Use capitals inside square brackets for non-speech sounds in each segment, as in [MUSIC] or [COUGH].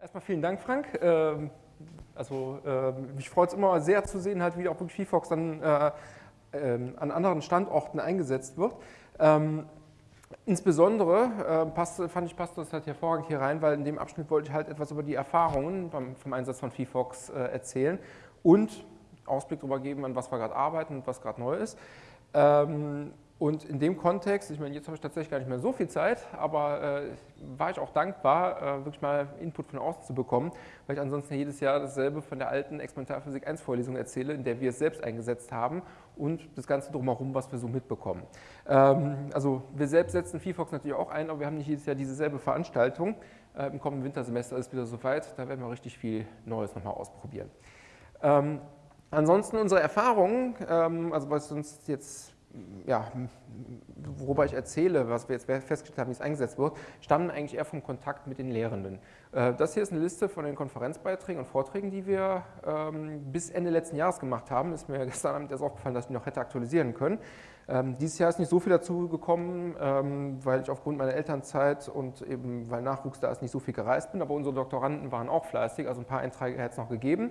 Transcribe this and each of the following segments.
Erstmal vielen Dank, Frank. Ähm, also ähm, mich freut es immer sehr zu sehen, halt, wie auch wirklich VFox dann äh, ähm, an anderen Standorten eingesetzt wird. Insbesondere äh, fand ich, passt das halt hervorragend hier rein, weil in dem Abschnitt wollte ich halt etwas über die Erfahrungen vom Einsatz von VFox äh, erzählen und Ausblick darüber geben, an was wir gerade arbeiten und was gerade neu ist. Ähm, und in dem Kontext, ich meine, jetzt habe ich tatsächlich gar nicht mehr so viel Zeit, aber äh, war ich auch dankbar, äh, wirklich mal Input von außen zu bekommen, weil ich ansonsten jedes Jahr dasselbe von der alten Experimentalphysik 1 Vorlesung erzähle, in der wir es selbst eingesetzt haben und das Ganze drumherum, was wir so mitbekommen. Ähm, also wir selbst setzen VFox natürlich auch ein, aber wir haben nicht jedes Jahr dieselbe Veranstaltung. Äh, Im kommenden Wintersemester ist wieder soweit, da werden wir richtig viel Neues nochmal ausprobieren. Ansonsten unsere Erfahrungen, ähm, also was uns jetzt ja, worüber ich erzähle, was wir jetzt festgestellt haben, wie es eingesetzt wird, stammen eigentlich eher vom Kontakt mit den Lehrenden. Äh, das hier ist eine Liste von den Konferenzbeiträgen und Vorträgen, die wir ähm, bis Ende letzten Jahres gemacht haben. Ist mir [LAUGHS] gestern Abend erst aufgefallen, dass ich noch hätte aktualisieren können. Ähm, dieses Jahr ist nicht so viel dazu gekommen, ähm, weil ich aufgrund meiner Elternzeit und eben weil Nachwuchs da ist, nicht so viel gereist bin, aber unsere Doktoranden waren auch fleißig, also ein paar Einträge hätte es noch gegeben.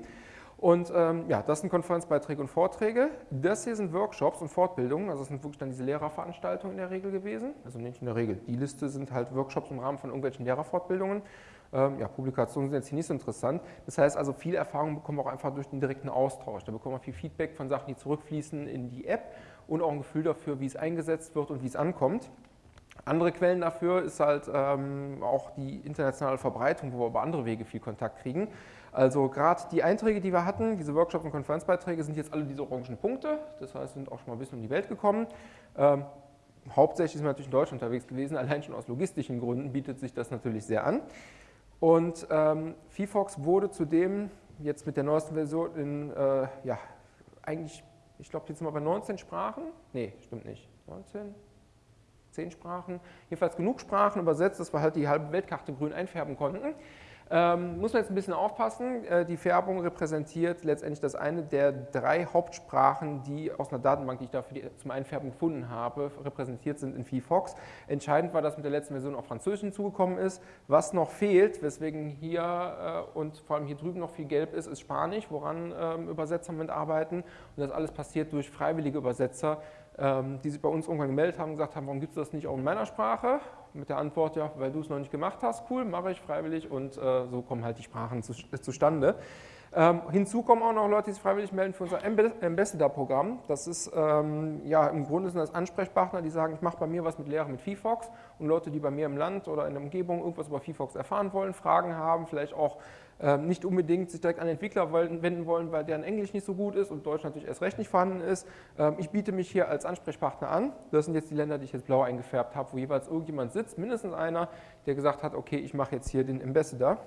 Und ähm, ja, das sind Konferenzbeiträge und Vorträge. Das hier sind Workshops und Fortbildungen, also das sind wirklich dann diese Lehrerveranstaltungen in der Regel gewesen. Also nicht in der Regel, die Liste sind halt Workshops im Rahmen von irgendwelchen Lehrerfortbildungen. Ähm, ja, Publikationen sind jetzt hier nicht so interessant. Das heißt also, viel Erfahrung bekommen wir auch einfach durch den direkten Austausch. Da bekommen wir viel Feedback von Sachen, die zurückfließen in die App und auch ein Gefühl dafür, wie es eingesetzt wird und wie es ankommt. Andere Quellen dafür ist halt ähm, auch die internationale Verbreitung, wo wir über andere Wege viel Kontakt kriegen. Also gerade die Einträge, die wir hatten, diese Workshop- und Konferenzbeiträge, sind jetzt alle diese orangen Punkte. Das heißt, sind auch schon mal ein bisschen um die Welt gekommen. Ähm, hauptsächlich sind wir natürlich in Deutschland unterwegs gewesen. Allein schon aus logistischen Gründen bietet sich das natürlich sehr an. Und ähm, VFox wurde zudem jetzt mit der neuesten Version in, äh, ja, eigentlich, ich glaube, jetzt sind wir bei 19 Sprachen. Nee, stimmt nicht. 19? 10 Sprachen, jedenfalls genug Sprachen übersetzt, dass wir halt die halbe Weltkarte grün einfärben konnten. Ähm, muss man jetzt ein bisschen aufpassen. Äh, die Färbung repräsentiert letztendlich das eine der drei Hauptsprachen, die aus einer Datenbank, die ich dafür zum Einfärben gefunden habe, repräsentiert sind in VFox. Entscheidend war, dass mit der letzten Version auch Französisch hinzugekommen ist. Was noch fehlt, weswegen hier äh, und vor allem hier drüben noch viel gelb ist, ist Spanisch, woran ähm, Übersetzer mitarbeiten. Und das alles passiert durch freiwillige Übersetzer, die sich bei uns irgendwann gemeldet haben und gesagt haben, warum gibt es das nicht auch in meiner Sprache? Mit der Antwort, ja, weil du es noch nicht gemacht hast, cool, mache ich freiwillig und äh, so kommen halt die Sprachen zu, äh, zustande. Ähm, hinzu kommen auch noch Leute, die sich freiwillig melden für unser Ambassador-Programm. Das ist, ähm, ja, im Grunde sind das Ansprechpartner, die sagen, ich mache bei mir was mit Lehre mit VFox und Leute, die bei mir im Land oder in der Umgebung irgendwas über VFox erfahren wollen, Fragen haben, vielleicht auch ähm, nicht unbedingt sich direkt an Entwickler wenden wollen, weil deren Englisch nicht so gut ist und Deutsch natürlich erst recht nicht vorhanden ist. Ähm, ich biete mich hier als Ansprechpartner an. Das sind jetzt die Länder, die ich jetzt blau eingefärbt habe, wo jeweils irgendjemand sitzt, mindestens einer, der gesagt hat, okay, ich mache jetzt hier den Ambassador.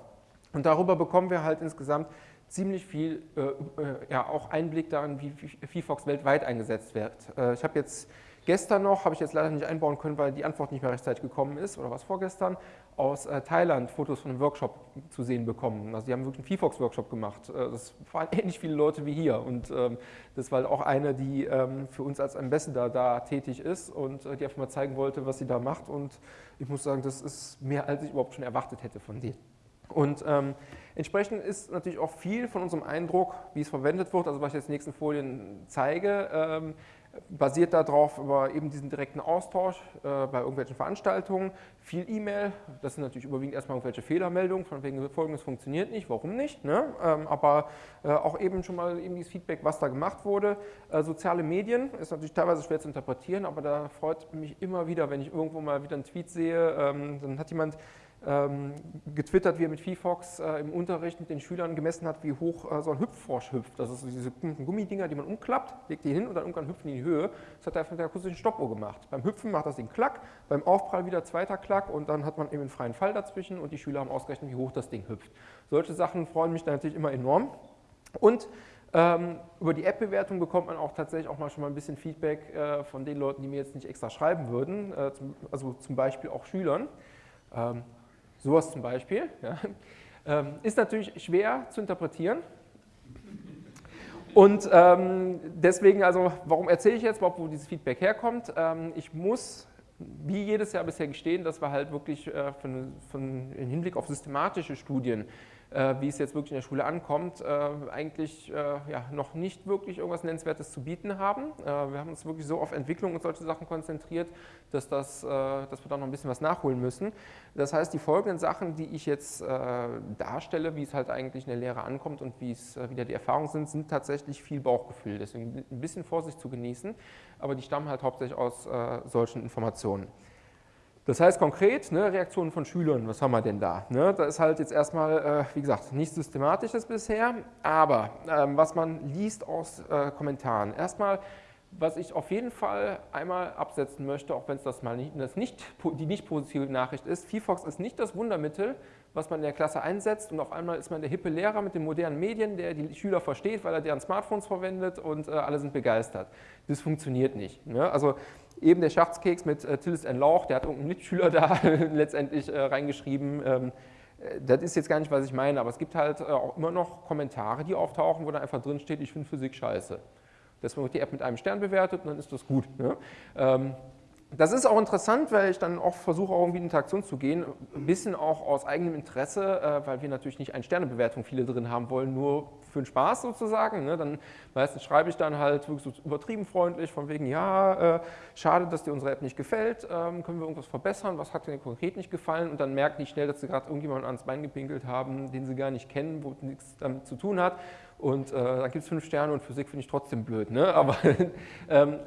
Und darüber bekommen wir halt insgesamt ziemlich viel äh, äh, ja, auch Einblick darin, wie VFox weltweit eingesetzt wird. Äh, ich habe jetzt Gestern noch, habe ich jetzt leider nicht einbauen können, weil die Antwort nicht mehr rechtzeitig gekommen ist, oder was vorgestern, aus äh, Thailand Fotos von einem Workshop zu sehen bekommen. Also die haben wirklich einen VFox-Workshop gemacht. Äh, das waren [LAUGHS] ähnlich viele Leute wie hier und ähm, das war auch eine, die ähm, für uns als Ambassador da tätig ist und äh, die einfach mal zeigen wollte, was sie da macht und ich muss sagen, das ist mehr, als ich überhaupt schon erwartet hätte von denen. Und ähm, entsprechend ist natürlich auch viel von unserem Eindruck, wie es verwendet wird, also was ich jetzt in den nächsten Folien zeige, ähm, basiert darauf über eben diesen direkten Austausch äh, bei irgendwelchen Veranstaltungen, viel E-Mail, das sind natürlich überwiegend erstmal irgendwelche Fehlermeldungen, von wegen folgendes funktioniert nicht, warum nicht, ne? ähm, aber äh, auch eben schon mal eben dieses Feedback, was da gemacht wurde. Äh, soziale Medien ist natürlich teilweise schwer zu interpretieren, aber da freut mich immer wieder, wenn ich irgendwo mal wieder einen Tweet sehe, ähm, dann hat jemand getwittert, wie er mit VFox äh, im Unterricht mit den Schülern gemessen hat, wie hoch äh, so ein Hüpffrosch hüpft. Das sind diese Gummidinger, die man umklappt, legt die hin und dann irgendwann hüpfen die in die Höhe. Das hat er mit der akustischen Stoppuhr gemacht. Beim Hüpfen macht das den Klack, beim Aufprall wieder zweiter Klack und dann hat man eben einen freien Fall dazwischen und die Schüler haben ausgerechnet, wie hoch das Ding hüpft. Solche Sachen freuen mich natürlich immer enorm. Und ähm, über die App-Bewertung bekommt man auch tatsächlich auch mal schon mal ein bisschen Feedback äh, von den Leuten, die mir jetzt nicht extra schreiben würden, also zum Beispiel auch Schülern. Sowas zum Beispiel. Ja. Ähm, ist natürlich schwer zu interpretieren. Und ähm, deswegen, also warum erzähle ich jetzt überhaupt, wo dieses Feedback herkommt? Ähm, ich muss wie jedes Jahr bisher gestehen, dass wir halt wirklich äh, von, von, im Hinblick auf systematische Studien wie es jetzt wirklich in der Schule ankommt, äh, eigentlich äh, ja, noch nicht wirklich irgendwas Nennenswertes zu bieten haben. wir haben uns wirklich so auf Entwicklung und solche Sachen konzentriert, dass, das, dass wir da noch ein bisschen was nachholen müssen. Das heißt, die folgenden Sachen, die ich jetzt darstelle, wie es halt eigentlich in der Lehre ankommt und wie es wieder die Erfahrungen sind, sind tatsächlich viel Bauchgefühl. Deswegen ein bisschen Vorsicht zu genießen, aber die stammen halt hauptsächlich aus solchen Informationen. Das heißt konkret, ne, Reaktionen von Schülern, was haben wir denn da? Ne, da ist halt jetzt erstmal, äh, wie gesagt, nichts Systematisches bisher, aber ähm, was man liest aus äh, Kommentaren. Erstmal, was ich auf jeden Fall einmal absetzen möchte, auch wenn es das mal nicht, das nicht, die nicht positive Nachricht ist, VFox ist nicht das Wundermittel, was man in der Klasse einsetzt und auf einmal ist man der hippe Lehrer mit den modernen Medien, der die Schüler versteht, weil er deren Smartphones verwendet und äh, alle sind begeistert. Das funktioniert nicht. Ne? Also eben der Schachtskeks mit äh, Tillis and Lauch, der hat irgendeinen Mitschüler [LAUGHS] da letztendlich äh, reingeschrieben. Ähm, äh, das ist jetzt gar nicht, was ich meine, aber es gibt halt äh, auch immer noch Kommentare, die auftauchen, wo da einfach drin steht, ich finde Physik scheiße. Deswegen wird die App mit einem Stern bewertet und dann ist das gut. Ne? Ähm, das ist auch interessant, weil ich dann auch versuche, auch irgendwie in Interaktion zu gehen, ein bisschen auch aus eigenem Interesse, äh, weil wir natürlich nicht eine Sternebewertung viele drin haben wollen, nur für den Spaß sozusagen. Ne? Dann meistens schreibe ich dann halt wirklich so übertrieben freundlich, von wegen, ja, äh, schade, dass dir unsere App nicht gefällt, ähm, können wir irgendwas verbessern, was hat dir konkret nicht gefallen und dann merken die schnell, dass sie gerade irgendjemanden ans Bein gepinkelt haben, den sie gar nicht kennen, wo nichts damit zu tun hat und äh, dann gibt es fünf Sterne und Physik finde ich trotzdem blöd. Ne? Aber [LAUGHS] ähm,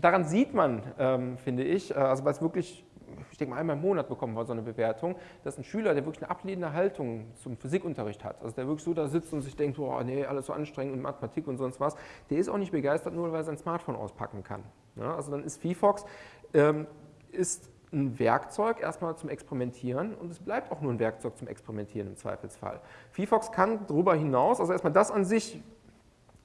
daran sieht man, ähm, finde ich, äh, also weil es wirklich, ich denke mal einmal im Monat bekommen wir so eine Bewertung, dass ein Schüler, der wirklich eine ablehnende Haltung zum Physikunterricht hat, also der wirklich so da sitzt und sich denkt, oh nee, alles so anstrengend und Mathematik und sonst was, der ist auch nicht begeistert, nur weil er sein Smartphone auspacken kann. Ne? Also dann ist VFox, ähm, ist ein Werkzeug erstmal zum Experimentieren und es bleibt auch nur ein Werkzeug zum Experimentieren im Zweifelsfall. VFox kann darüber hinaus, also erstmal das an sich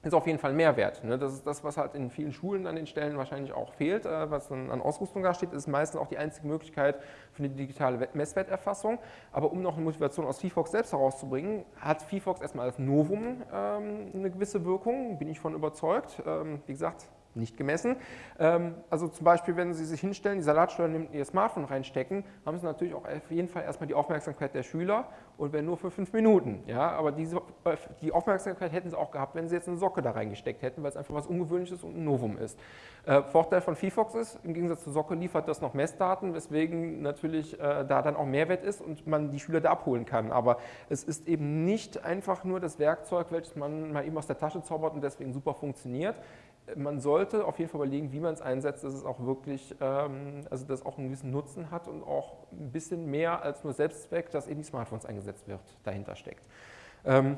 ist auf jeden Fall Mehrwert. Ne? Das ist das, was halt in vielen Schulen an den Stellen wahrscheinlich auch fehlt, äh, was dann an Ausrüstung da steht, ist meistens auch die einzige Möglichkeit für eine digitale Messwerterfassung. Aber um noch eine Motivation aus VFox selbst herauszubringen, hat VFox erstmal als Novum ähm, eine gewisse Wirkung, bin ich von überzeugt. Ähm, wie gesagt, nicht gemessen. Ähm, also zum Beispiel, wenn Sie sich hinstellen, die Salatsteuer in Ihr Smartphone reinstecken, haben Sie natürlich auch auf jeden Fall erstmal die Aufmerksamkeit der Schüler und wenn nur für fünf Minuten. Ja, aber diese, äh, die Aufmerksamkeit hätten Sie auch gehabt, wenn Sie jetzt eine Socke da reingesteckt hätten, weil es einfach was Ungewöhnliches und ein Novum ist. Äh, Vorteil von VFox ist, im Gegensatz zur Socke liefert das noch Messdaten, weswegen natürlich äh, da dann auch Mehrwert ist und man die Schüler da abholen kann. Aber es ist eben nicht einfach nur das Werkzeug, welches man mal eben aus der Tasche zaubert und deswegen super funktioniert man sollte auf jeden Fall überlegen, wie man es einsetzt, dass es auch wirklich, ähm, also dass auch einen gewissen Nutzen hat und auch ein bisschen mehr als nur Selbstzweck, dass eben die Smartphones eingesetzt wird, dahinter steckt. Ähm,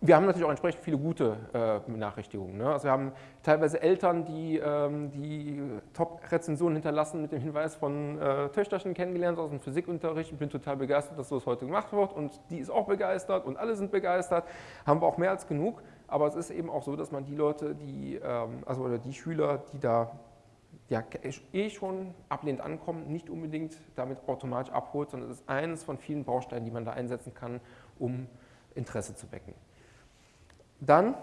wir haben natürlich auch entsprechend viele gute äh, Benachrichtigungen. Ne? Also wir haben teilweise Eltern, die ähm, die Top-Rezensionen hinterlassen mit dem Hinweis von äh, Töchterchen kennengelernt aus dem Physikunterricht. Ich bin total begeistert, dass das heute gemacht wird und die ist auch begeistert und alle sind begeistert. Haben wir auch mehr als genug. Aber es ist eben auch so, dass man die Leute, die, ähm, also die Schüler, die da ja, eh schon ablehnend ankommen, nicht unbedingt damit automatisch abholt, sondern es ist eines von vielen Bausteinen, die man da einsetzen kann, um Interesse zu wecken. Dann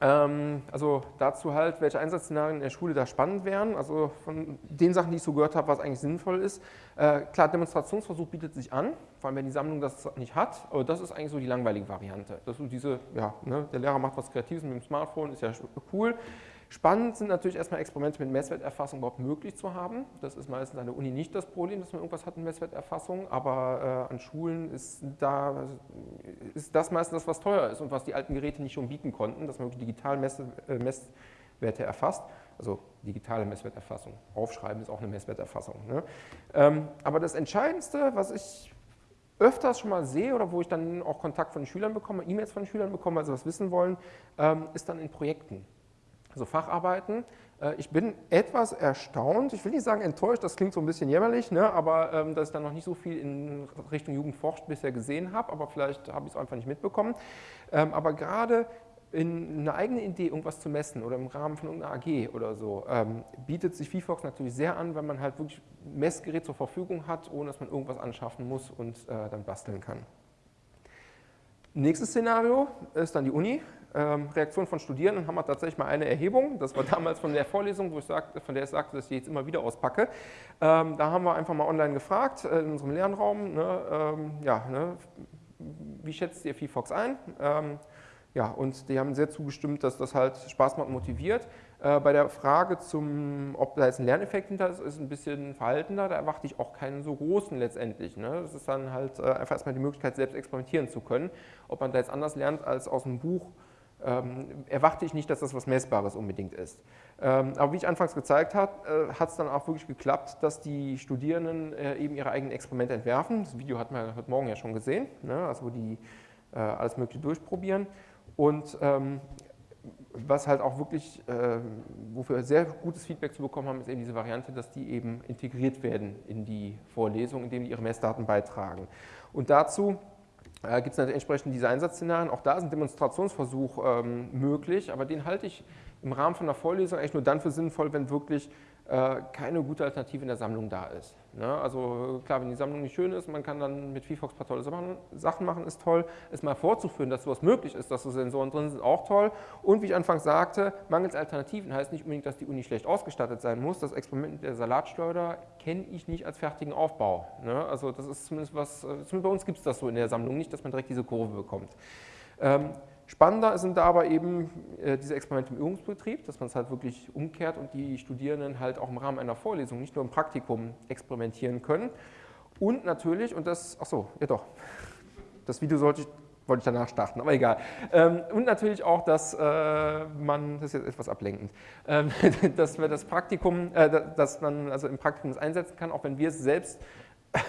also dazu halt, welche Einsatzszenarien in der Schule da spannend wären. Also von den Sachen, die ich so gehört habe, was eigentlich sinnvoll ist. Äh, klar, Demonstrationsversuch bietet sich an, vor allem wenn die Sammlung das nicht hat. Aber das ist eigentlich so die langweilige Variante. Das ist so diese, ja, ne, der Lehrer macht was Kreatives mit dem Smartphone, ist ja cool. Spannend sind natürlich erstmal Experimente mit Messwerterfassung überhaupt möglich zu haben. Das ist meistens an der Uni nicht das Problem, dass man irgendwas hat mit Messwerterfassung, aber äh, an Schulen ist, da, ist das meistens das, was teuer ist und was die alten Geräte nicht schon bieten konnten, dass man wirklich digital Mess, äh, Messwerte erfasst. Also digitale Messwerterfassung. Aufschreiben ist auch eine Messwerterfassung. Ne? Ähm, aber das Entscheidendste, was ich öfters schon mal sehe oder wo ich dann auch Kontakt von Schülern bekomme, E-Mails von Schülern bekomme, also was wissen wollen, ähm, ist dann in Projekten also Facharbeiten. Äh, ich bin etwas erstaunt, ich will nicht sagen enttäuscht, das klingt so ein bisschen jämmerlich, ne, aber ähm, dass ich dann noch nicht so viel in Richtung Jugendforscht bisher gesehen habe, aber vielleicht habe ich es einfach nicht mitbekommen. Ähm, aber gerade in eine eigene Idee irgendwas zu messen oder im Rahmen von irgendeiner AG oder so, ähm, bietet sich VFox natürlich sehr an, wenn man halt wirklich Messgerät zur Verfügung hat, ohne dass man irgendwas anschaffen muss und äh, dann basteln kann. Nächstes Szenario ist dann die Uni. Ähm, Reaktionen von Studierenden haben wir tatsächlich mal eine Erhebung. Das war damals von der Vorlesung, wo ich sagte, von der ich sagte, dass ich die jetzt immer wieder auspacke. Ähm, da haben wir einfach mal online gefragt, äh, in unserem Lernraum, ne, ähm, ja, ne, wie schätzt ihr VFox ein? Ähm, ja, und die haben sehr zugestimmt, dass das halt Spaß macht und motiviert. Äh, bei der Frage, zum, ob da jetzt ein Lerneffekt hinter ist, ist ein bisschen verhaltener. Da erwarte ich auch keinen so großen letztendlich. Ne? Das ist dann halt äh, einfach erstmal die Möglichkeit, selbst experimentieren zu können. Ob man da jetzt anders lernt als aus dem Buch, ähm, erwarte ich nicht, dass das was Messbares unbedingt ist. Ähm, aber wie ich anfangs gezeigt habe, äh, hat es dann auch wirklich geklappt, dass die Studierenden äh, eben ihre eigenen Experimente entwerfen. Das Video hat man heute Morgen ja schon gesehen, ne? also wo die äh, alles Mögliche durchprobieren. Und ähm, was halt auch wirklich, äh, wofür wir sehr gutes Feedback zu bekommen haben, ist eben diese Variante, dass die eben integriert werden in die Vorlesung, indem die ihre Messdaten beitragen. Und dazu äh, gibt es entsprechend diese Einsatzszenarien. Auch da ist ein Demonstrationsversuch ähm, möglich, aber den halte ich im Rahmen von einer Vorlesung eigentlich nur dann für sinnvoll, wenn wirklich keine gute Alternative in der Sammlung da ist. Ne? Also klar, wenn die Sammlung nicht schön ist, man kann dann mit VFox ein paar tolle Sachen machen, ist toll. Es mal vorzuführen, dass sowas möglich ist, dass so Sensoren drin sind, auch toll. Und wie ich anfangs sagte, mangels Alternativen heißt nicht unbedingt, dass die Uni schlecht ausgestattet sein muss. Das Experiment mit der Salatschleuder kenne ich nicht als fertigen Aufbau. Ne? Also das ist zumindest was, äh, zumindest bei uns gibt es das so in der Sammlung nicht, dass man direkt diese Kurve bekommt. Spannender sind da aber eben äh, diese Experimente im Übungsbetrieb, dass man es halt wirklich umkehrt und die Studierenden halt auch im Rahmen einer Vorlesung, nicht nur im Praktikum experimentieren können. Und natürlich, und das, ach so, ja doch, das Video sollte ich, wollte ich danach starten, aber egal. Ähm, und natürlich auch, dass äh, man, das ist jetzt etwas ablenkend, ähm, [LAUGHS] dass wir das Praktikum, äh, dass man also im Praktikum es einsetzen kann, auch wenn wir es selbst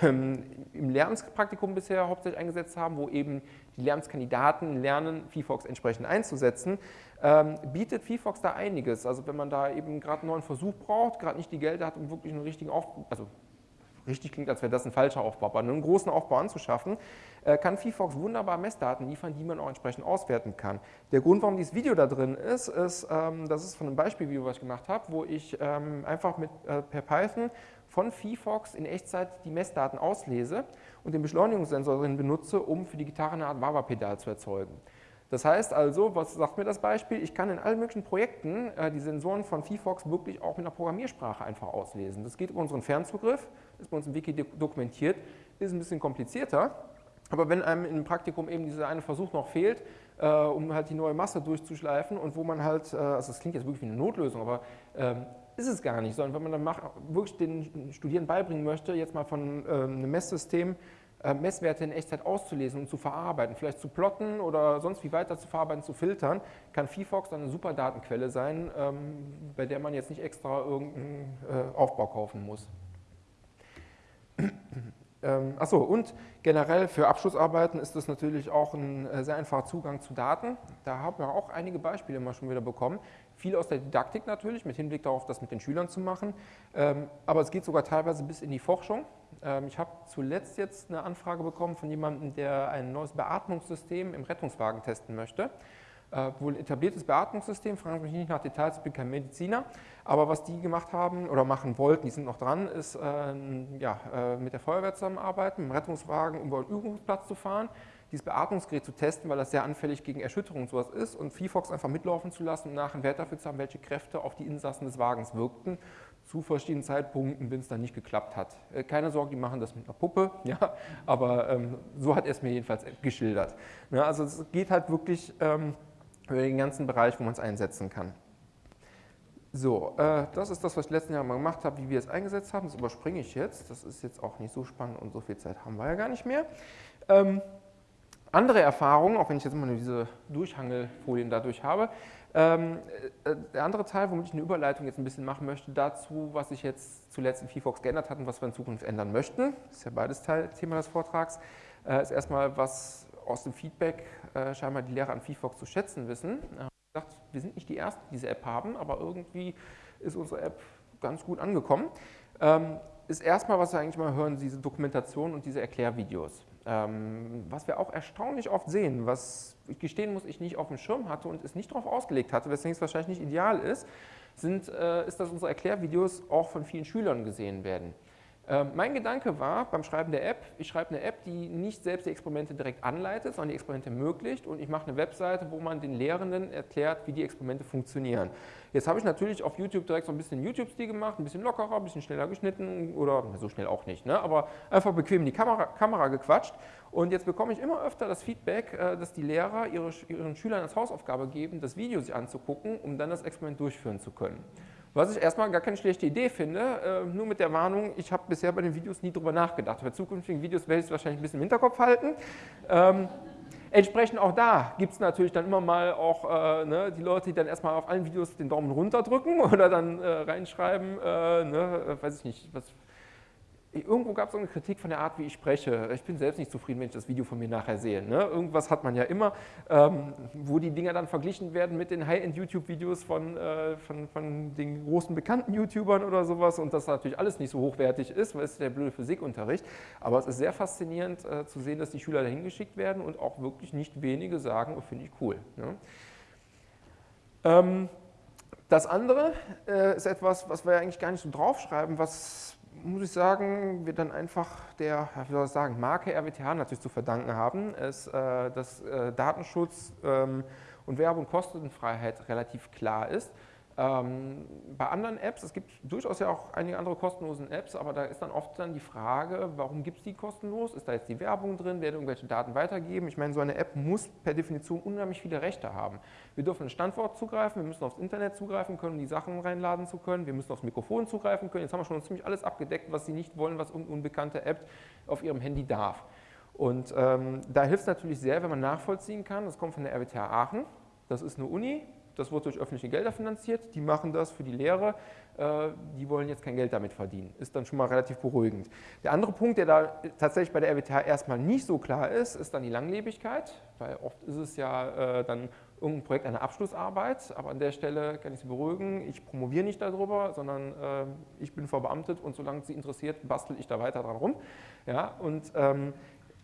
ähm, im Lernspraktikum bisher hauptsächlich eingesetzt haben, wo eben die Lernkandidaten lernen, VFox entsprechend einzusetzen, ähm, bietet VFox da einiges. Also wenn man da eben gerade einen neuen Versuch braucht, gerade nicht die Gelder hat, um wirklich einen richtigen Aufbau, also richtig klingt, als wäre das ein falscher Aufbau, aber einen großen Aufbau anzuschaffen, äh, kann VFox wunderbar Messdaten liefern, die man auch entsprechend auswerten kann. Der Grund, warum dieses Video da drin ist, ist, ähm, das ist von einem Beispielvideo, was ich gemacht habe, wo ich ähm, einfach mit, äh, per Python von VFox in Echtzeit die Messdaten auslese und den Beschleunigungssensor drin benutze, um für die Gitarre eine Art Wawa-Pedal zu erzeugen. Das heißt also, was sagt mir das Beispiel? Ich kann in allen möglichen Projekten äh, die Sensoren von VFox wirklich auch mit einer Programmiersprache einfach auslesen. Das geht über unseren Fernzugriff, ist bei uns im Wiki dokumentiert, ist ein bisschen komplizierter, aber wenn einem im Praktikum eben dieser eine Versuch noch fehlt, äh, um halt die neue Masse durchzuschleifen und wo man halt, äh, also das klingt jetzt wirklich wie eine Notlösung, aber ähm, ist es gar nicht, sondern wenn man dann macht, wirklich den Studierenden beibringen möchte, jetzt mal von äh, einem Messsystem äh, Messwerte in Echtzeit auszulesen und zu verarbeiten, vielleicht zu plotten oder sonst wie weiter zu verarbeiten, zu filtern, kann VFox dann eine super Datenquelle sein, ähm, bei der man jetzt nicht extra irgendeinen äh, Aufbau kaufen muss. [CLEARS THROAT] Ähm, achso, und generell für Abschlussarbeiten ist das natürlich auch ein äh, sehr einfacher Zugang zu Daten. Da haben wir auch einige Beispiele mal schon wieder bekommen. Viel aus der Didaktik natürlich, mit Hinblick darauf, das mit den Schülern zu machen. Ähm, aber es geht sogar teilweise bis in die Forschung. Ähm, ich habe zuletzt jetzt eine Anfrage bekommen von jemandem, der ein neues Beatmungssystem im Rettungswagen testen möchte äh, wohl etabliertes Beatmungssystem, fragen Sie mich nicht nach Details, ich bin kein Mediziner, aber was die gemacht haben oder machen wollten, die sind noch dran, ist äh, ja, äh, mit der Feuerwehr zusammenarbeiten, mit dem Rettungswagen über einen Übungsplatz zu fahren, dieses Beatmungsgerät zu testen, weil das sehr anfällig gegen Erschütterung und sowas ist und VFox einfach mitlaufen zu lassen und nachher einen Wert dafür zu haben, welche Kräfte auf die Insassen des Wagens wirkten, zu verschiedenen Zeitpunkten, wenn es dann nicht geklappt hat. Äh, keine Sorge, die machen das mit einer Puppe, [LAUGHS] ja, aber ähm, so hat er es mir jedenfalls geschildert. Ja, also es geht halt wirklich... Ähm, über den ganzen Bereich, wo man es einsetzen kann. So, äh, das ist das, was ich letzten Jahr mal gemacht habe, wie wir es eingesetzt haben. Das überspringe ich jetzt. Das ist jetzt auch nicht so spannend und so viel Zeit haben wir ja gar nicht mehr. Ähm, andere Erfahrungen, auch wenn ich jetzt immer nur diese Durchhangelfolien dadurch habe. Ähm, äh, der andere Teil, womit ich eine Überleitung jetzt ein bisschen machen möchte, dazu, was sich jetzt zuletzt in VFox geändert hat und was wir in Zukunft ändern möchten. Ist ja beides Teil, Thema des Vortrags. Äh, ist erstmal, was aus dem Feedback äh, scheinbar die Lehrer an VFox zu schätzen wissen. Äh, gesagt, wir sind nicht die Ersten, die diese App haben, aber irgendwie ist unsere App ganz gut angekommen. Ähm, ist erstmal, was wir eigentlich mal hören, diese Dokumentation und diese Erklärvideos. Ähm, was wir auch erstaunlich oft sehen, was ich gestehen muss, ich nicht auf dem Schirm hatte und es nicht darauf ausgelegt hatte, weswegen es wahrscheinlich nicht ideal ist, sind, äh, ist, dass unsere Erklärvideos auch von vielen Schülern gesehen werden. Ähm, mein Gedanke war beim Schreiben der App, ich schreibe eine App, die nicht selbst die Experimente direkt anleitet, sondern die Experimente ermöglicht und ich mache eine Webseite, wo man den Lehrenden erklärt, wie die Experimente funktionieren. Jetzt habe ich natürlich auf YouTube direkt so ein bisschen YouTube-Stil gemacht, ein bisschen lockerer, ein bisschen schneller geschnitten oder so schnell auch nicht, ne? aber einfach bequem in die Kamera, Kamera gequatscht und jetzt bekomme ich immer öfter das Feedback, äh, dass die Lehrer ihre, ihren Schülern als Hausaufgabe geben, das Video sich anzugucken, um dann das Experiment durchführen zu können. Was ich erstmal gar keine schlechte Idee finde, äh, nur mit der Warnung, ich habe bisher bei den Videos nie drüber nachgedacht. Bei zukünftigen Videos werde ich es wahrscheinlich ein bisschen im Hinterkopf halten. Ähm, entsprechend auch da gibt es natürlich dann immer mal auch äh, ne, die Leute, die dann erstmal auf allen Videos den Daumen runter drücken [LAUGHS] oder dann äh, reinschreiben, äh, ne, äh, weiß ich nicht, was irgendwo gab es eine Kritik von der Art, wie ich spreche. Ich bin selbst nicht zufrieden, wenn ich das Video von mir nachher sehe. Ne? Irgendwas hat man ja immer, ähm, wo die Dinger dann verglichen werden mit den High-End-YouTube-Videos von, äh, von, von, den großen bekannten YouTubern oder sowas und das natürlich alles nicht so hochwertig ist, weil es ist der blöde Physikunterricht. Aber es ist sehr faszinierend äh, zu sehen, dass die Schüler dahin geschickt werden und auch wirklich nicht wenige sagen, oh, finde ich cool. Ne? Ähm, das andere äh, ist etwas, was wir eigentlich gar nicht so draufschreiben, was muss ich sagen, wir dann einfach der, wie soll ich sagen, Marke RWTH natürlich zu verdanken haben, ist, äh, dass äh, Datenschutz ähm, und Werbe- und Kostenfreiheit relativ klar ist. Ähm, bei anderen Apps, es gibt durchaus ja auch einige andere kostenlose Apps, aber da ist dann oft dann die Frage, warum gibt es die kostenlos? Ist da jetzt die Werbung drin? Werden irgendwelche Daten weitergeben? Ich meine, so eine App muss per Definition unheimlich viele Rechte haben. Wir dürfen ein Standort zugreifen, wir müssen aufs Internet zugreifen können, um die Sachen reinladen zu können, wir müssen aufs Mikrofon zugreifen können. Jetzt haben wir schon ziemlich alles abgedeckt, was Sie nicht wollen, was irgendeine unbekannte App auf Ihrem Handy darf. Und ähm, da hilft es natürlich sehr, wenn man nachvollziehen kann, das kommt von der RWTH Aachen, das ist eine Uni, das wird durch öffentliche Gelder finanziert, die machen das für die Lehre, äh, die wollen jetzt kein Geld damit verdienen. Ist dann schon mal relativ beruhigend. Der andere Punkt, der da tatsächlich bei der RWTH erstmal nicht so klar ist, ist dann die Langlebigkeit, weil oft ist es ja äh, dann irgendein Projekt eine Abschlussarbeit, aber an der Stelle kann ich Sie beruhigen, ich promoviere nicht darüber, sondern äh, ich bin verbeamtet und solange Sie interessiert, bastel ich da weiter dran rum. Ja, und ähm,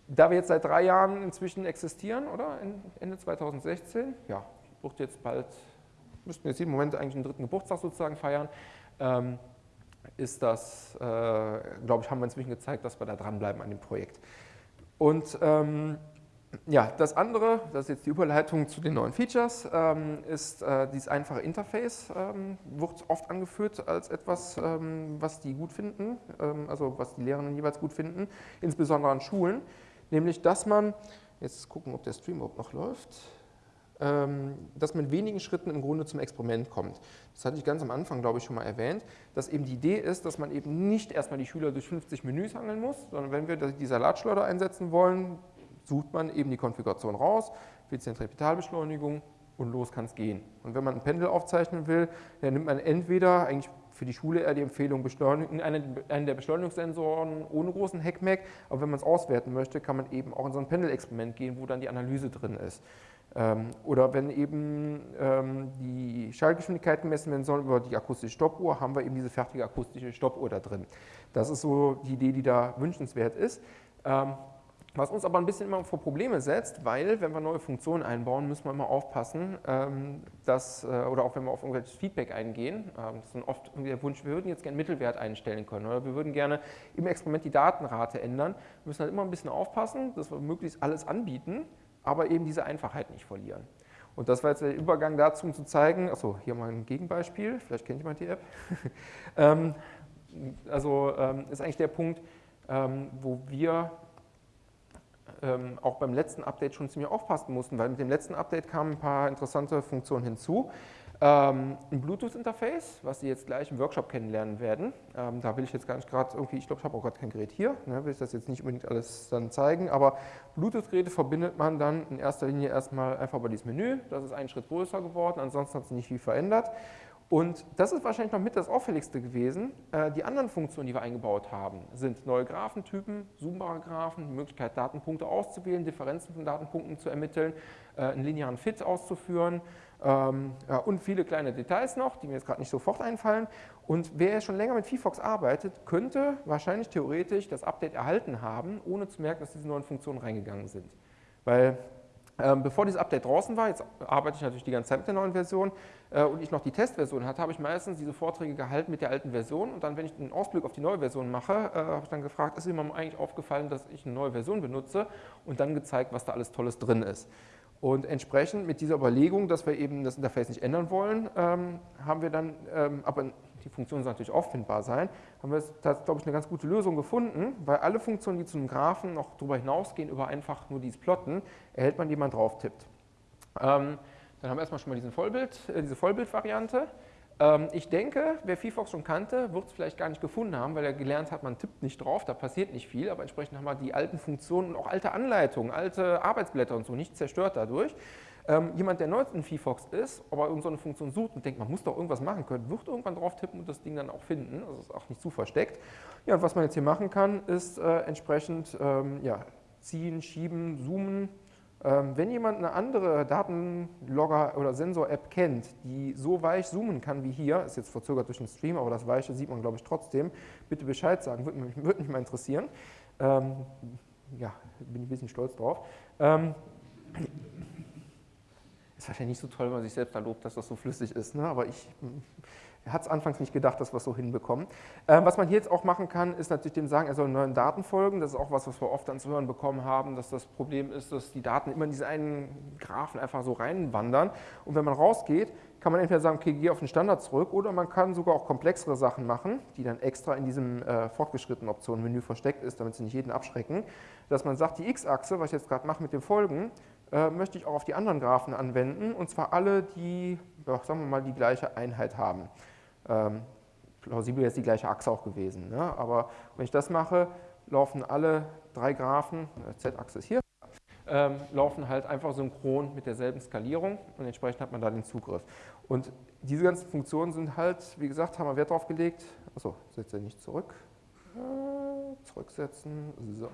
da wir jetzt seit drei Jahren inzwischen existieren, oder? Ende 2016, ja, wird jetzt bald, müssten jetzt jeden Moment eigentlich einen dritten Geburtstag sozusagen feiern, ähm, ist das, äh, glaube ich, haben wir inzwischen gezeigt, dass wir da dranbleiben an dem Projekt. Und ähm, ja, das andere, das ist jetzt die Überleitung zu den neuen Features, ähm, ist äh, dieses einfache Interface, ähm, wird oft angeführt als etwas, ähm, was die gut finden, ähm, also was die Lehrenden jeweils gut finden, insbesondere an Schulen, nämlich dass man, jetzt gucken, ob der Stream überhaupt noch läuft, dass man in wenigen Schritten im Grunde zum Experiment kommt. Das hatte ich ganz am Anfang, glaube ich, schon mal erwähnt, dass eben die Idee ist, dass man eben nicht erstmal die Schüler durch 50 Menüs hangeln muss, sondern wenn wir die Salatschleuder einsetzen wollen, sucht man eben die Konfiguration raus, wählt Zentripetalbeschleunigung und los kann es gehen. Und wenn man ein Pendel aufzeichnen will, dann nimmt man entweder eigentlich für die Schule eher die Empfehlung, einen, einen der Beschleunigungssensoren ohne großen Heckmeck, aber wenn man es auswerten möchte, kann man eben auch in so ein Pendelexperiment gehen, wo dann die Analyse drin ist. Ähm, oder wenn eben ähm, die Schallgeschwindigkeit gemessen werden soll über die akustische Stoppuhr, haben wir eben diese fertige akustische Stoppuhr da drin. Das ist so die Idee, die da wünschenswert ist. Ähm, was uns aber ein bisschen immer vor Probleme setzt, weil wenn wir neue Funktionen einbauen, müssen wir immer aufpassen, dass, äh, oder auch wenn wir auf irgendwelches Feedback eingehen, das ist dann oft der Wunsch, wir würden jetzt gerne Mittelwert einstellen können oder wir würden gerne im Experiment die Datenrate ändern. Wir müssen halt immer ein bisschen aufpassen, dass wir möglichst alles anbieten, aber eben diese Einfachheit nicht verlieren. Und das war jetzt der Übergang dazu, um zu zeigen, achso, hier mal ein Gegenbeispiel, vielleicht kennt jemand die App. [LAUGHS] ähm, also ähm, ist eigentlich der Punkt, ähm, wo wir auch beim letzten Update schon ziemlich aufpassen mussten, weil mit dem letzten Update kamen ein paar interessante Funktionen hinzu. Ähm, ein Bluetooth-Interface, was Sie jetzt gleich im Workshop kennenlernen werden. Ähm, da will ich jetzt gar nicht gerade irgendwie, ich glaube, ich habe auch gerade kein Gerät hier, ne, will ich das jetzt nicht unbedingt alles dann zeigen, aber Bluetooth-Geräte verbindet man dann in erster Linie erstmal einfach über dieses Menü. Das ist einen Schritt größer geworden, ansonsten hat sich nicht viel verändert. Und das ist wahrscheinlich noch mit das auffälligste gewesen. Äh, die anderen Funktionen, die wir eingebaut haben, sind neue Graphentypen, zoombare Graphen, die Möglichkeit, Datenpunkte auszuwählen, Differenzen von Datenpunkten zu ermitteln, äh, einen linearen Fit auszuführen, ähm, ja, und viele kleine Details noch, die mir jetzt gerade nicht sofort einfallen. Und wer schon länger mit VFox arbeitet, könnte wahrscheinlich theoretisch das Update erhalten haben, ohne zu merken, dass diese neuen Funktionen reingegangen sind. Weil Ähm, bevor dieses Update draußen war, jetzt arbeite ich natürlich die ganze Zeit mit der neuen Version äh, und ich noch die Testversion hatte, habe ich meistens diese Vorträge gehalten mit der alten Version und dann, wenn ich einen Ausblick auf die neue Version mache, äh, habe ich dann gefragt, ist jemandem eigentlich aufgefallen, dass ich eine neue Version benutze und dann gezeigt, was da alles Tolles drin ist. Und entsprechend mit dieser Überlegung, dass wir eben das Interface nicht ändern wollen, ähm, haben wir dann, ähm, aber die Funktion soll natürlich auffindbar sein, haben wir da, glaube ich, eine ganz gute Lösung gefunden, weil alle Funktionen, die zu einem Graphen noch darüber hinausgehen, über einfach nur dieses Plotten, erhält man, die man drauf tippt. Ähm, dann haben wir erstmal schon mal diesen Vollbild, äh, diese Vollbildvariante. Ähm, ich denke, wer VFox schon kannte, wird es vielleicht gar nicht gefunden haben, weil er gelernt hat, man tippt nicht drauf, da passiert nicht viel, aber entsprechend haben wir die alten Funktionen und auch alte Anleitungen, alte Arbeitsblätter und so nicht zerstört dadurch. Ähm, jemand, der neu in VFox ist, aber so eine Funktion sucht und denkt, man muss doch irgendwas machen können, wird irgendwann drauf tippen und das Ding dann auch finden, also ist auch nicht zu versteckt. Ja, und was man jetzt hier machen kann, ist äh, entsprechend ähm, ja, ziehen, schieben, zoomen, ähm, wenn jemand eine andere Datenlogger- oder Sensor-App kennt, die so weich zoomen kann wie hier, ist jetzt verzögert durch den Stream, aber das Weiche sieht man, glaube ich, trotzdem, bitte Bescheid sagen, würde mich, würde mich mal interessieren. Ähm, ja, bin ich ein bisschen stolz drauf. Ähm, ist wahrscheinlich nicht so toll, wenn man sich selbst da lobt, dass das so flüssig ist, ne? aber ich er hat es anfangs nicht gedacht, dass wir es so hinbekommen. Ähm, was man hier jetzt auch machen kann, ist natürlich dem sagen, er soll neuen Daten folgen. Das ist auch was, was wir oft ans Hören bekommen haben, dass das Problem ist, dass die Daten immer in diese einen Graphen einfach so reinwandern. Und wenn man rausgeht, kann man entweder sagen, okay, geh auf den Standard zurück, oder man kann sogar auch komplexere Sachen machen, die dann extra in diesem äh, fortgeschrittenen Optionenmenü versteckt ist, damit sie nicht jeden abschrecken. Dass man sagt, die X-Achse, was ich jetzt gerade mache mit dem Folgen, äh, möchte ich auch auf die anderen Graphen anwenden, und zwar alle, die, ja, sagen wir mal, die gleiche Einheit haben. Ähm, plausibel wäre es die gleiche Achse auch gewesen. Ne? Aber wenn ich das mache, laufen alle drei Graphen, äh, Z-Achse ist hier, ähm, laufen halt einfach synchron mit derselben Skalierung und entsprechend hat man da den Zugriff. Und diese ganzen Funktionen sind halt, wie gesagt, haben wir Wert drauf gelegt. Achso, setze nicht zurück. Äh, zurücksetzen. So.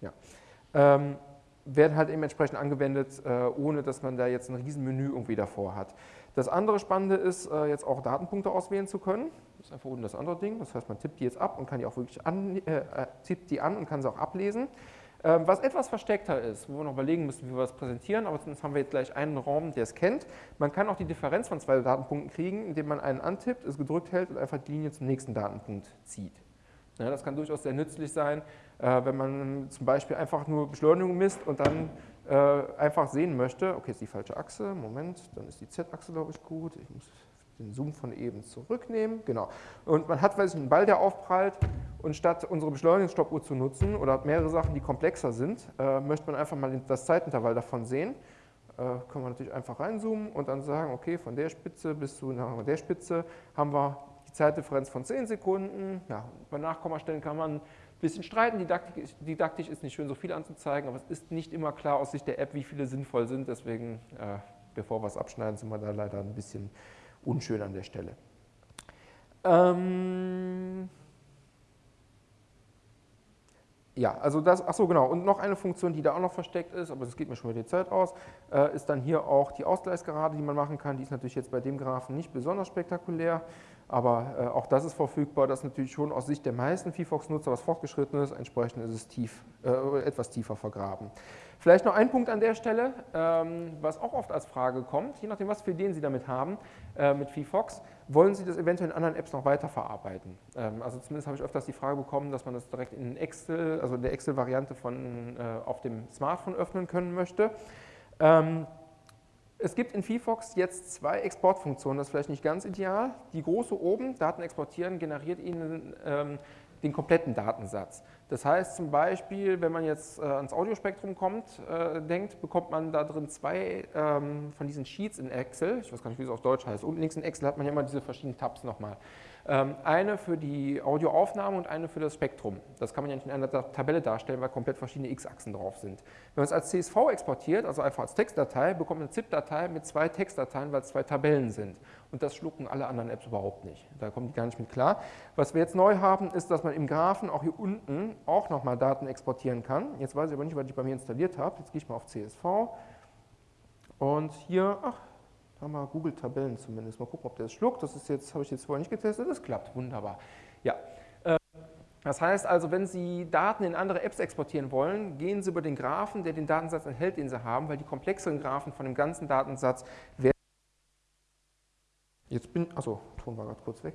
Ja. Ähm, werden halt eben entsprechend angewendet, äh, ohne dass man da jetzt ein Riesenmenü irgendwie davor hat. Das andere Spannende ist, äh, jetzt auch Datenpunkte auswählen zu können. Das ist einfach unten das andere Ding. Das heißt, man tippt die jetzt ab und kann die auch wirklich an, äh, äh, tippt die an und kann sie auch ablesen. Ähm, was etwas versteckter ist, wo wir noch überlegen müssen, wie wir das präsentieren, aber sonst haben wir jetzt gleich einen Raum, der es kennt. Man kann auch die Differenz von zwei Datenpunkten kriegen, indem man einen antippt, es gedrückt hält und einfach die Linie zum nächsten Datenpunkt zieht. Ja, das kann durchaus sehr nützlich sein, äh, wenn man zum Beispiel einfach nur Beschleunigung misst und dann einfach sehen möchte, okay, ist die falsche Achse, Moment, dann ist die Z-Achse, glaube ich, gut, ich muss den Zoom von eben zurücknehmen, genau. Und man hat, weiß ich, einen Ball, der aufprallt und statt unsere Beschleunigungsstoppuhr zu nutzen oder mehrere Sachen, die komplexer sind, äh, möchte man einfach mal das Zeitintervall davon sehen. Äh, können wir natürlich einfach reinzoomen und dann sagen, okay, von der Spitze bis zu der Spitze haben wir die Zeitdifferenz von 10 Sekunden. Ja, bei Nachkommastellen kann man bisschen streiten. Didaktisch, didaktisch, ist nicht schön, so viel anzuzeigen, aber es ist nicht immer klar aus Sicht der App, wie viele sinnvoll sind. Deswegen, äh, bevor wir es abschneiden, sind wir da leider ein bisschen unschön an der Stelle. Ähm ja, also das, ach so genau, und noch eine Funktion, die da auch noch versteckt ist, aber das geht mir schon wieder die Zeit aus, äh, ist dann hier auch die Ausgleichsgerade, die man machen kann. Die ist natürlich jetzt bei dem Graphen nicht besonders spektakulär. Aber äh, auch das ist verfügbar, das ist natürlich schon aus Sicht der meisten VFox-Nutzer was fortgeschrittenes, entsprechend ist es tief, äh, etwas tiefer vergraben. Vielleicht noch ein Punkt an der Stelle, ähm, was auch oft als Frage kommt, je nachdem, was für Ideen Sie damit haben, äh, mit VFox, wollen Sie das eventuell in anderen Apps noch weiterverarbeiten? Ähm, also zumindest habe ich öfters die Frage bekommen, dass man das direkt in Excel, also in der Excel-Variante von äh, auf dem Smartphone öffnen können möchte. Ähm, es gibt in VFox jetzt zwei Exportfunktionen, das ist vielleicht nicht ganz ideal. Die große oben, Daten exportieren, generiert Ihnen ähm, den kompletten Datensatz. Das heißt zum Beispiel, wenn man jetzt äh, ans Audiospektrum kommt, äh, denkt, bekommt man da drin zwei ähm, von diesen Sheets in Excel, ich weiß gar nicht, wie es auf Deutsch heißt, unten links in Excel hat man ja immer diese verschiedenen Tabs nochmal. Ähm, eine für die Audioaufnahme und eine für das Spektrum. Das kann man ja nicht in einer Tabelle darstellen, weil komplett verschiedene X-Achsen drauf sind. Wenn man es als CSV exportiert, also einfach als Textdatei, bekommt man eine ZIP-Datei mit zwei Textdateien, weil es zwei Tabellen sind. Und das schlucken alle anderen Apps überhaupt nicht. Da kommen die gar nicht mit klar. Was wir jetzt neu haben, ist, dass man im Graphen auch hier unten auch nochmal Daten exportieren kann. Jetzt weiß ich aber nicht, was ich bei mir installiert habe. Jetzt gehe ich mal auf CSV. Und hier, ach, haben wir Google-Tabellen zumindest. Mal gucken, ob der es schluckt. Das ist jetzt, habe ich jetzt vorher nicht getestet. Das klappt wunderbar. Ja. Äh, Das heißt also, wenn Sie Daten in andere Apps exportieren wollen, gehen Sie über den Graphen, der den Datensatz enthält, den Sie haben, weil die komplexeren Graphen von dem ganzen Datensatz werden. Jetzt bin, achso, Ton war gerade kurz weg.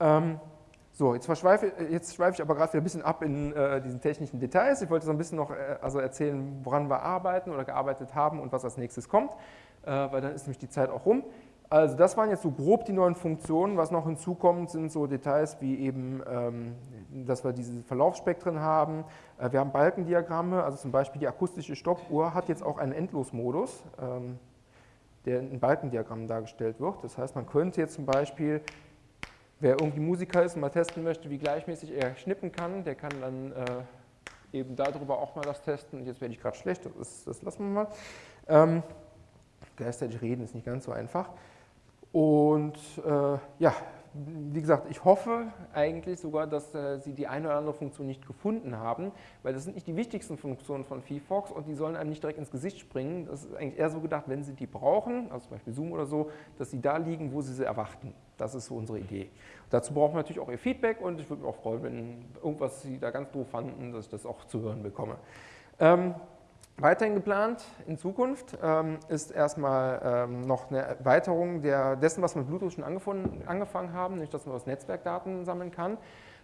Ähm, so, jetzt, jetzt schweife ich aber gerade wieder ein bisschen ab in äh, diesen technischen Details. Ich wollte so ein bisschen noch äh, also erzählen, woran wir arbeiten oder gearbeitet haben und was als nächstes kommt, weil dann ist nämlich die Zeit auch rum. Also das waren jetzt so grob die neuen Funktionen. Was noch hinzukommt, sind so Details wie eben, ähm, dass wir diese Verlaufsspektren haben. Äh, wir haben Balkendiagramme, also zum Beispiel die akustische Stoppuhr hat jetzt auch einen Endlosmodus, ähm, der in Balkendiagrammen dargestellt wird. Das heißt, man könnte jetzt zum Beispiel, wer irgendwie Musiker ist und mal testen möchte, wie gleichmäßig er schnippen kann, der kann dann äh, eben darüber auch mal das testen. Und jetzt werde ich gerade schlecht, das, das lassen wir mal. Gleichzeitig reden ist nicht ganz so einfach. Und äh, ja, wie gesagt, ich hoffe eigentlich sogar, dass äh, Sie die eine oder andere Funktion nicht gefunden haben, weil das sind nicht die wichtigsten Funktionen von VFox und die sollen einem nicht direkt ins Gesicht springen. Das ist eigentlich eher so gedacht, wenn Sie die brauchen, also zum Beispiel Zoom oder so, dass sie da liegen, wo Sie sie erwarten. Das ist so unsere Idee. Dazu brauchen wir natürlich auch Ihr Feedback und ich würde mich auch freuen, wenn irgendwas Sie da ganz doof fanden, dass ich das auch zu hören bekomme. Ähm, Weiterhin geplant in Zukunft ähm, ist erstmal ähm, noch eine Erweiterung der, dessen, was wir mit Bluetooth schon angefangen haben, nämlich dass man aus Netzwerkdaten sammeln kann.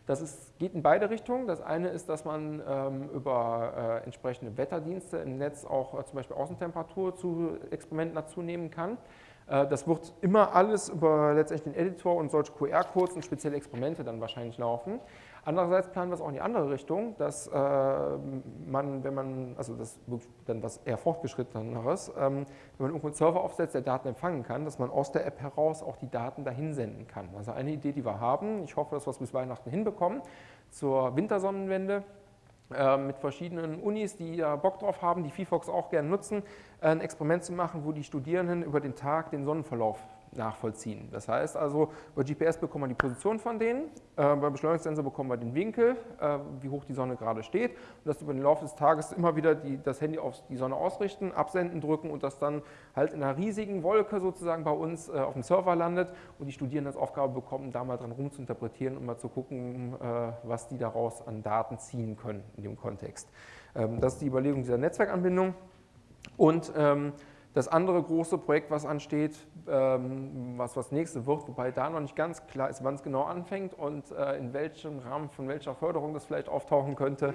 Das ist, geht in beide Richtungen. Das eine ist, dass man ähm, über äh, entsprechende Wetterdienste im Netz auch äh, zum Beispiel Außentemperatur zu Experimenten dazu nehmen kann. Äh, das wird immer alles über letztendlich den Editor und solche QR-Codes und spezielle Experimente dann wahrscheinlich laufen. Andererseits planen wir es auch in die andere Richtung, dass äh, man, wenn man, also das dann was eher fortgeschritteneres, ähm, wenn man irgendwo einen Server aufsetzt, der Daten empfangen kann, dass man aus der App heraus auch die Daten dahin senden kann. Also eine Idee, die wir haben, ich hoffe, dass wir es bis Weihnachten hinbekommen, zur Wintersonnenwende äh, mit verschiedenen Unis, die da Bock drauf haben, die VFox auch gerne nutzen, äh, ein Experiment zu machen, wo die Studierenden über den Tag den Sonnenverlauf nachvollziehen. Das heißt also, über GPS bekommen wir die Position von denen, äh, beim Beschleunigungssensor bekommen wir den Winkel, äh, wie hoch die Sonne gerade steht und das über den Laufe des Tages immer wieder die, das Handy auf die Sonne ausrichten, absenden drücken und das dann halt in einer riesigen Wolke sozusagen bei uns äh, auf dem Server landet und die Studierenden als Aufgabe bekommen, da mal dran rumzuinterpretieren und mal zu gucken, äh, was die daraus an Daten ziehen können in dem Kontext. Ähm, das ist die Überlegung dieser Netzwerkanbindung und ähm, das andere große Projekt, was ansteht, ähm, was das nächste wird, wobei da noch nicht ganz klar ist, wann es genau anfängt und äh, in welchem Rahmen von welcher Förderung das vielleicht auftauchen könnte,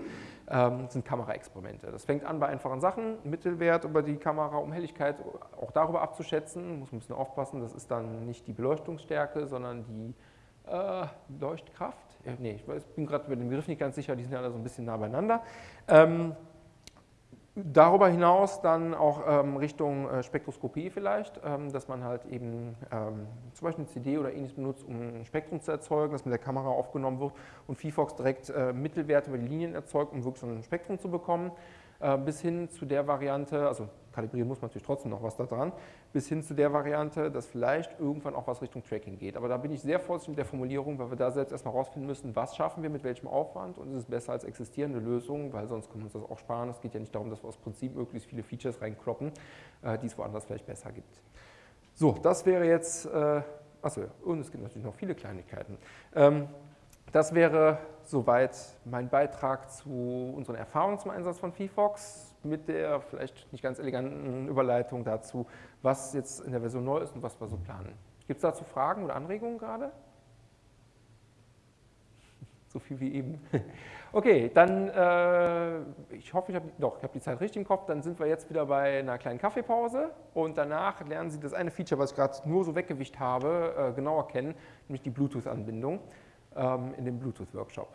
ähm, sind Kameraexperimente. Das fängt an bei einfachen Sachen, Mittelwert über die Kamera, um Helligkeit auch darüber abzuschätzen, muss ein bisschen aufpassen, das ist dann nicht die Beleuchtungsstärke, sondern die äh, Leuchtkraft. Ja, nee, ich bin gerade mit dem Begriff nicht ganz sicher, die sind ja alle so ein bisschen nah beieinander. Ähm, Darüber hinaus dann auch ähm, Richtung äh, Spektroskopie vielleicht, ähm, dass man halt eben ähm, zum Beispiel eine CD oder ähnliches benutzt, um ein Spektrum zu erzeugen, das mit der Kamera aufgenommen wird und VFox direkt äh, Mittelwerte über die Linien erzeugt, um wirklich so ein Spektrum zu bekommen. Äh, bis hin zu der Variante, also kalibrieren muss man natürlich trotzdem noch was da dran, bis hin zu der Variante, dass vielleicht irgendwann auch was Richtung Tracking geht. Aber da bin ich sehr vorsichtig mit der Formulierung, weil wir da selbst erstmal rausfinden müssen, was schaffen wir mit welchem Aufwand und ist es besser als existierende Lösungen, weil sonst können wir uns das auch sparen. Es geht ja nicht darum, dass wir aus Prinzip möglichst viele Features reinkloppen, äh, die es woanders vielleicht besser gibt. So, das wäre jetzt, äh, achso, und es gibt natürlich noch viele Kleinigkeiten. Ähm, das wäre soweit mein Beitrag zu unseren Erfahrungen zum Einsatz von VFox mit der vielleicht nicht ganz eleganten Überleitung dazu, was jetzt in der Version neu ist und was wir so planen. Gibt es dazu Fragen oder Anregungen gerade? So viel wie eben. [LAUGHS] Okay, dann, äh, ich hoffe, ich habe doch, ich die Zeit richtig im Kopf, dann sind wir jetzt wieder bei einer kleinen Kaffeepause und danach lernen Sie das eine Feature, was ich gerade nur so weggewischt habe, äh, genauer kennen, nämlich die Bluetooth-Anbindung ähm, in dem Bluetooth-Workshop.